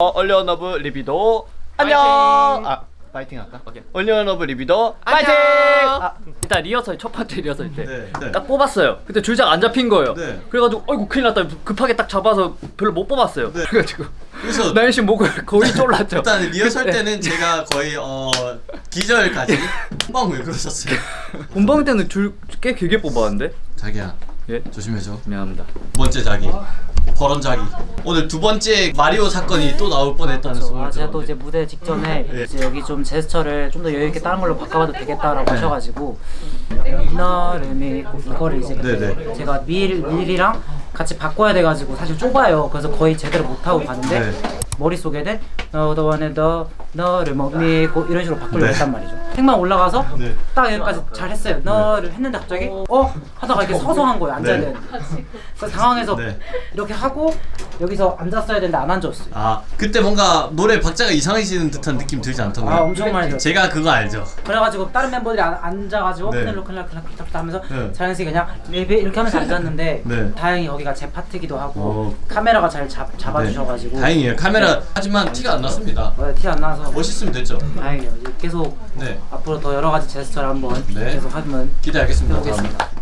어, 얼리언러브 리비도 안녕. 아 파이팅 할까? 오케이. 얼리언러브 리비도 안녕. 파이팅. 아, 일단 리허설 첫 번째 리허설 때딱 네. 뽑았어요. 그때 줄장 안 잡힌 거예요. 네. 그래가지고 어이구 큰일 났다. 급하게 딱 잡아서 별로 못 뽑았어요. 네. 그래가지고 그래서 나연 씨 목을 거의 졸랐죠. 일단 리허설 그때 때는 제가 거의 어 기절까지 한방 왜 그러셨어요? 본방 때는 줄 꽤 길게 뽑았는데. 자기야 예. 조심해줘. 미안합니다. 두 번째 자기 버런 자기 오늘 두 번째 마리오 사건이 또 나올 뻔했다는 소문을 아, 제가 또. 이제 무대 직전에 예. 이제 여기 좀 제스처를 좀 더 여유 있게 다른 걸로 바꿔봐도 되겠다라고 하셔가지고 너를 믿고 이거를 이제 네, 네. 제가 밀 밀이랑 같이 바꿔야 돼가지고 사실 좁아요. 그래서 거의 제대로 못 하고 갔는데 네. 머릿속에는 너도 원해 너 너를 못 믿고 이런 식으로 바꾸려고 네. 했단 말이죠. 생방 올라가서 네. 딱 여기까지 잘 했어요. 너를 했는데 갑자기 어 하다가 이렇게 서서 한 거예요. 앉아야 네. 되는데. 그래서 당황해서 네. 이렇게 하고 여기서 앉았어야 되는데 안 앉았어요. 아 그때 뭔가 노래 박자가 이상해지는 듯한 느낌 들지 않던가요? 아 엄청 많이 들었어요. 제가 그거 알죠. 그래가지고 다른 멤버들이 안, 앉아가지고 네. 큰일로 큰일로 큰일로 하면서 네. 자연스럽게 그냥 레베 이렇게 하면서 앉았는데 네. 다행히 거기가 제 파트기도 하고 어. 카메라가 잘 잡, 잡아주셔가지고 네. 다행이에요. 카메라 하지만 티가 안 났습니다. 티 안 나서 멋있으면 됐죠. 다행이에요 계속 네 앞으로 더 여러 가지 제스처를 한번 네. 계속 하면 기대하겠습니다. 해보겠습니다.